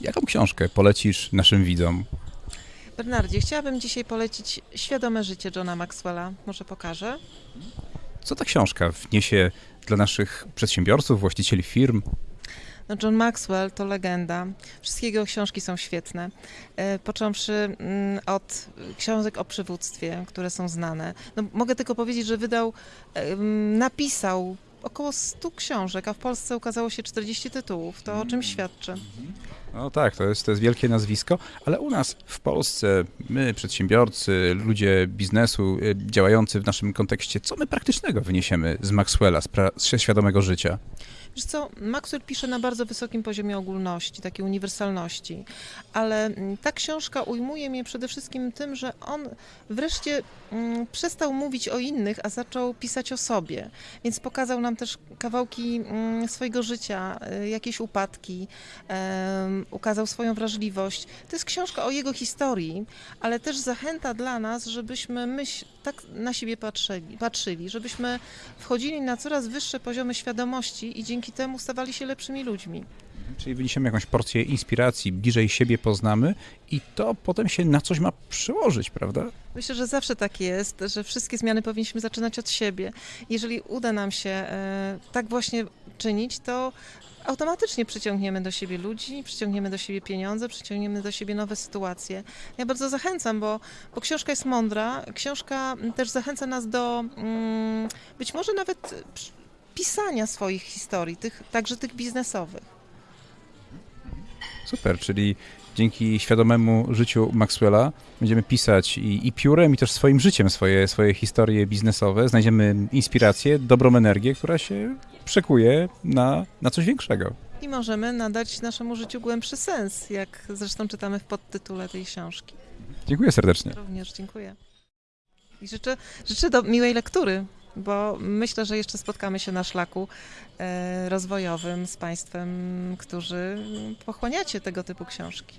Jaką książkę polecisz naszym widzom? Bernardzie, chciałabym dzisiaj polecić Świadome życie Johna Maxwella. Może pokażę? Co ta książka wniesie dla naszych przedsiębiorców, właścicieli firm? No John Maxwell to legenda. Wszystkie jego książki są świetne. E, Począwszy mm, od książek o przywództwie, które są znane. No, mogę tylko powiedzieć, że wydał, em, napisał około 100 książek, a w Polsce ukazało się 40 tytułów. To o czym świadczy? No tak, to jest, to jest wielkie nazwisko, ale u nas w Polsce, my, przedsiębiorcy, ludzie biznesu y, działający w naszym kontekście, co my praktycznego wyniesiemy z Maxwella, z, pra- z świadomego życia? Wiesz co, Maxwell pisze na bardzo wysokim poziomie ogólności, takiej uniwersalności, ale mm, ta książka ujmuje mnie przede wszystkim tym, że on wreszcie mm, przestał mówić o innych, a zaczął pisać o sobie. Więc pokazał nam też kawałki mm, swojego życia, y, jakieś upadki, ukazał swoją wrażliwość. To jest książka o jego historii, ale też zachęta dla nas, żebyśmy myśl, tak na siebie patrzyli, patrzyli, żebyśmy wchodzili na coraz wyższe poziomy świadomości i dzięki temu stawali się lepszymi ludźmi. Czyli wyniesiemy jakąś porcję inspiracji, bliżej siebie poznamy i to potem się na coś ma przełożyć, prawda? Myślę, że zawsze tak jest, że wszystkie zmiany powinniśmy zaczynać od siebie. Jeżeli uda nam się e, tak właśnie czynić, to automatycznie przyciągniemy do siebie ludzi, przyciągniemy do siebie pieniądze, przyciągniemy do siebie nowe sytuacje. Ja bardzo zachęcam, bo, bo książka jest mądra, książka też zachęca nas do mm, być może nawet pisania swoich historii, tych, także tych biznesowych. Super, czyli dzięki świadomemu życiu Maxwella będziemy pisać i, i piórem, i też swoim życiem swoje, swoje historie biznesowe. Znajdziemy inspirację, dobrą energię, która się przekuje na, na coś większego. I możemy nadać naszemu życiu głębszy sens, jak zresztą czytamy w podtytule tej książki. Dziękuję serdecznie. Również dziękuję. I życzę, życzę do miłej lektury, bo myślę, że jeszcze spotkamy się na szlaku e, rozwojowym z Państwem, którzy pochłaniacie tego typu książki.